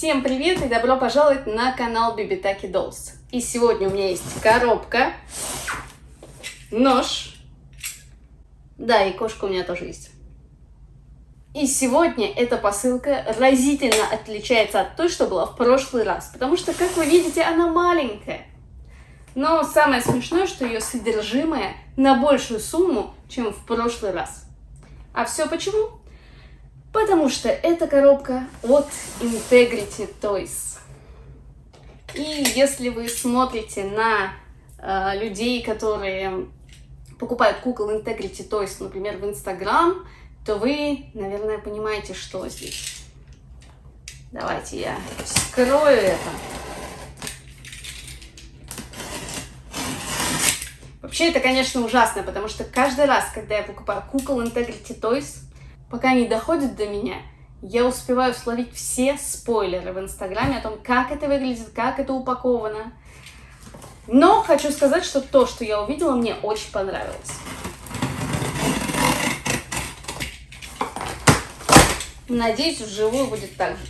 Всем привет и добро пожаловать на канал Бибитаки Dolls. И сегодня у меня есть коробка, нож, да, и кошка у меня тоже есть. И сегодня эта посылка разительно отличается от той, что была в прошлый раз, потому что, как вы видите, она маленькая. Но самое смешное, что ее содержимое на большую сумму, чем в прошлый раз. А все почему? Потому что эта коробка от Integrity Toys. И если вы смотрите на э, людей, которые покупают кукол Integrity Toys, например, в Instagram, то вы, наверное, понимаете, что здесь. Давайте я скрою это. Вообще, это, конечно, ужасно, потому что каждый раз, когда я покупаю кукол Integrity Toys, пока они доходят до меня, я успеваю словить все спойлеры в Инстаграме о том, как это выглядит, как это упаковано. Но хочу сказать, что то, что я увидела, мне очень понравилось. Надеюсь, вживую будет так же.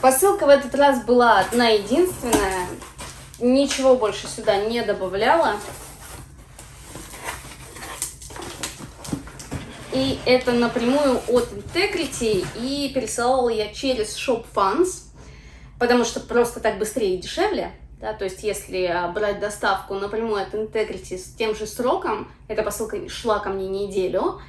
Посылка в этот раз была одна единственная. Ничего больше сюда не добавляла. И это напрямую от Integrity. И пересылала я через Shop Funds, потому что просто так быстрее и дешевле. Да, то есть, если брать доставку напрямую от Integrity с тем же сроком, эта посылка шла ко мне неделю,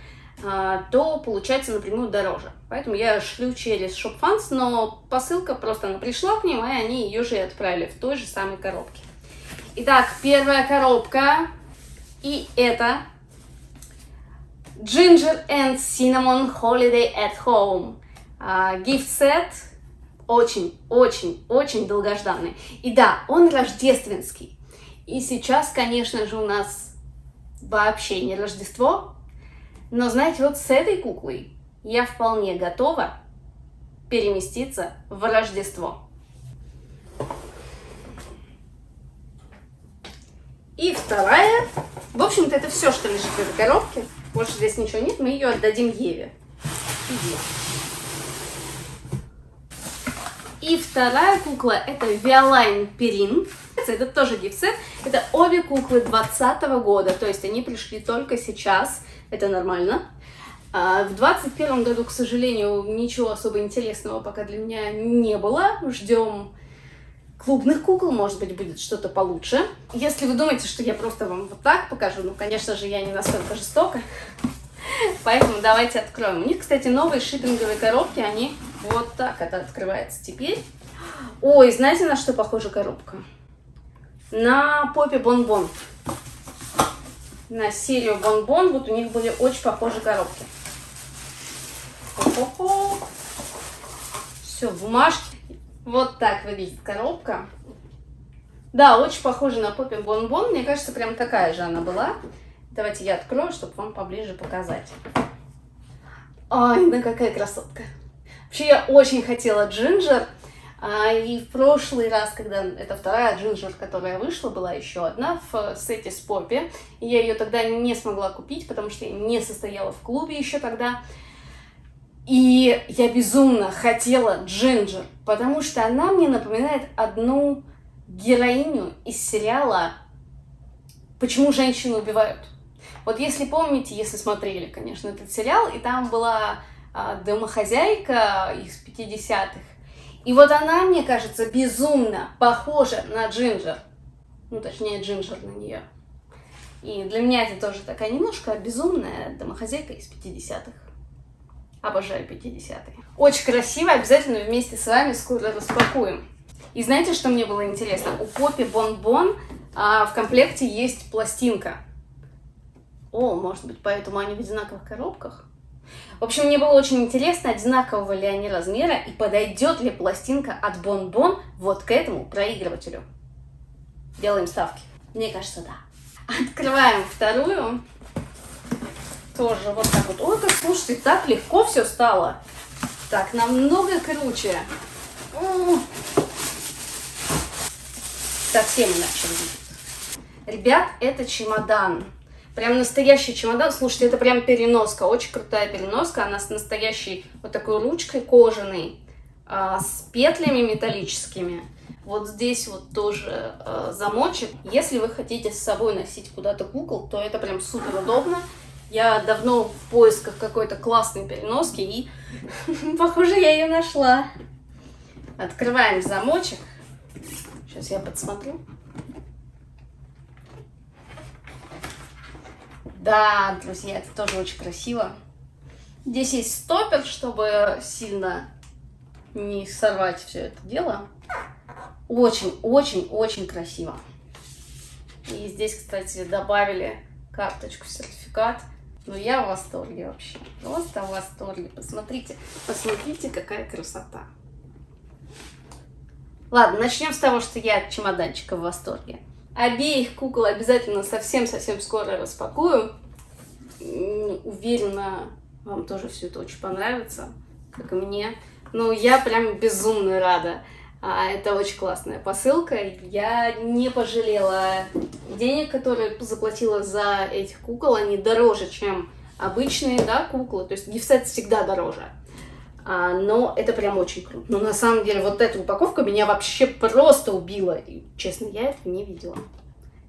а, то получается напрямую дороже. Поэтому я шлю через ShopFans, но посылка просто она пришла к ним, и они ее же и отправили в той же самой коробке. Итак, первая коробка. И это Ginger and Cinnamon Holiday at Home. Gift set очень, очень, очень долгожданный. И да, он рождественский. И сейчас, конечно же, у нас вообще не Рождество, но, знаете, вот с этой куклой я вполне готова переместиться в Рождество. И вторая. В общем-то, это все, что лежит в этой коробке. Больше здесь ничего нет, мы ее отдадим Еве. Иди. И вторая кукла это Виолайн Перин. Это тоже гифсет. Это обе куклы 2020 года, то есть они пришли только сейчас это нормально. А в 21 году, к сожалению, ничего особо интересного пока для меня не было. Ждем клубных кукол, может быть, будет что-то получше. Если вы думаете, что я просто вам вот так покажу, ну, конечно же, я не настолько жестока. Поэтому давайте откроем. У них, кстати, новые шиппинговые коробки, они вот так это открывается теперь. Ой, знаете, на что похожа коробка? На попе бонбон. -бон на серию Бонбон. Вот у них были очень похожие коробки. Все, бумажки. Вот так выглядит коробка. Да, очень похожа на Поппи Бонбон. Мне кажется, прям такая же она была. Давайте я открою, чтобы вам поближе показать. Ай, да какая красотка. Вообще, я очень хотела джинджер. А, и в прошлый раз, когда это вторая джинджер, которая вышла, была еще одна в сете с Поппи. Я ее тогда не смогла купить, потому что я не состояла в клубе еще тогда. И я безумно хотела джинджер, потому что она мне напоминает одну героиню из сериала «Почему женщины убивают». Вот если помните, если смотрели, конечно, этот сериал, и там была а, домохозяйка из 50-х, и вот она, мне кажется, безумно похожа на Джинджер. Ну, точнее, Джинджер на нее. И для меня это тоже такая немножко безумная домохозяйка из 50-х. Обожаю 50-е. Очень красиво, обязательно вместе с вами скоро распакуем. И знаете, что мне было интересно? У Поппи Бон-Бон а, в комплекте есть пластинка. О, может быть, поэтому они в одинаковых коробках? В общем, мне было очень интересно, одинакового ли они размера и подойдет ли пластинка от Бон-Бон вот к этому проигрывателю. Делаем ставки. Мне кажется, да. Открываем вторую. Тоже вот так вот. Ой, как слушайте, так легко все стало. Так, намного круче. Совсем иначе выглядит. Ребят, это чемодан. Прям настоящий чемодан. Слушайте, это прям переноска, очень крутая переноска. Она с настоящей вот такой ручкой кожаной, а, с петлями металлическими. Вот здесь вот тоже э, замочек. Если вы хотите с собой носить куда-то кукол, то это прям супер удобно. Я давно в поисках какой-то классной переноски и, похоже, я ее нашла. Открываем замочек. Сейчас я подсмотрю. Да, друзья, это тоже очень красиво. Здесь есть стопер, чтобы сильно не сорвать все это дело. Очень-очень-очень красиво. И здесь, кстати, добавили карточку, сертификат. Ну, я в восторге вообще. Просто в восторге. Посмотрите, посмотрите, какая красота. Ладно, начнем с того, что я от чемоданчика в восторге. Обеих кукол обязательно совсем-совсем скоро распакую. Уверена, вам тоже все это очень понравится, как и мне. Ну, я прям безумно рада. А, это очень классная посылка. Я не пожалела денег, которые заплатила за этих кукол. Они дороже, чем обычные да, куклы. То есть гифсет всегда дороже. А, но это прям очень круто. Но на самом деле вот эта упаковка меня вообще просто убила. И, честно, я этого не видела.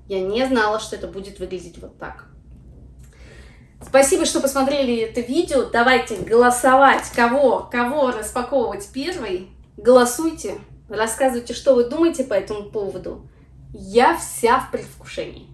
Я не знала, что это будет выглядеть вот так. Спасибо, что посмотрели это видео. Давайте голосовать, кого, кого распаковывать первый. Голосуйте, рассказывайте, что вы думаете по этому поводу. Я вся в предвкушении.